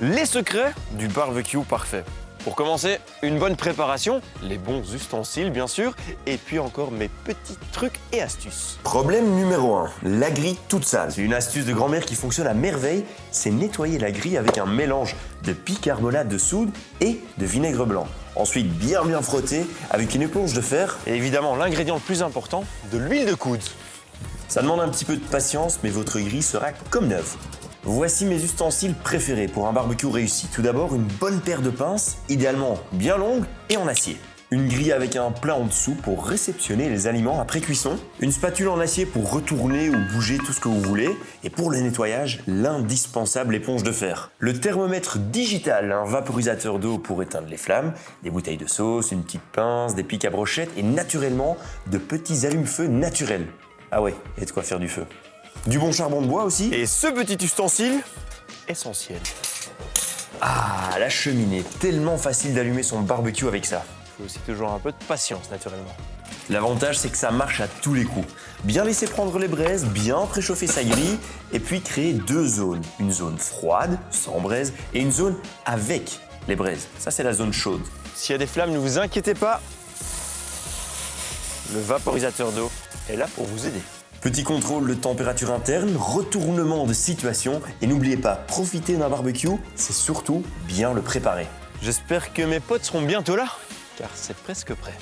les secrets du barbecue parfait. Pour commencer, une bonne préparation, les bons ustensiles bien sûr, et puis encore mes petits trucs et astuces. Problème numéro 1, la grille toute sale. C'est une astuce de grand-mère qui fonctionne à merveille, c'est nettoyer la grille avec un mélange de bicarbonate de soude et de vinaigre blanc. Ensuite, bien bien frotter avec une éponge de fer. Et évidemment, l'ingrédient le plus important, de l'huile de coude. Ça demande un petit peu de patience, mais votre grille sera comme neuve. Voici mes ustensiles préférés pour un barbecue réussi. Tout d'abord, une bonne paire de pinces, idéalement bien longue et en acier. Une grille avec un plat en dessous pour réceptionner les aliments après cuisson. Une spatule en acier pour retourner ou bouger tout ce que vous voulez. Et pour le nettoyage, l'indispensable éponge de fer. Le thermomètre digital, un vaporisateur d'eau pour éteindre les flammes, des bouteilles de sauce, une petite pince, des pics à brochettes et naturellement de petits allumes-feu naturels. Ah ouais, et de quoi faire du feu. Du bon charbon de bois aussi. Et ce petit ustensile, essentiel. Ah, la cheminée, tellement facile d'allumer son barbecue avec ça. Il faut aussi toujours un peu de patience naturellement. L'avantage, c'est que ça marche à tous les coups. Bien laisser prendre les braises, bien préchauffer sa grille, et puis créer deux zones. Une zone froide, sans braise, et une zone avec les braises. Ça, c'est la zone chaude. S'il y a des flammes, ne vous inquiétez pas. Le vaporisateur d'eau est là pour vous aider. Petit contrôle de température interne, retournement de situation et n'oubliez pas, profiter d'un barbecue, c'est surtout bien le préparer. J'espère que mes potes seront bientôt là, car c'est presque prêt.